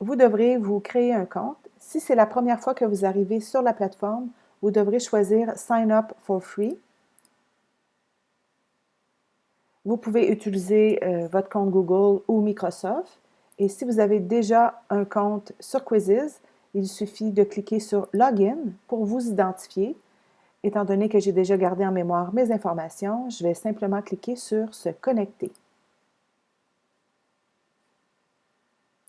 vous devrez vous créer un compte. Si c'est la première fois que vous arrivez sur la plateforme, vous devrez choisir Sign up for free. Vous pouvez utiliser euh, votre compte Google ou Microsoft. Et si vous avez déjà un compte sur Quizzes, il suffit de cliquer sur Login pour vous identifier. Étant donné que j'ai déjà gardé en mémoire mes informations, je vais simplement cliquer sur Se connecter.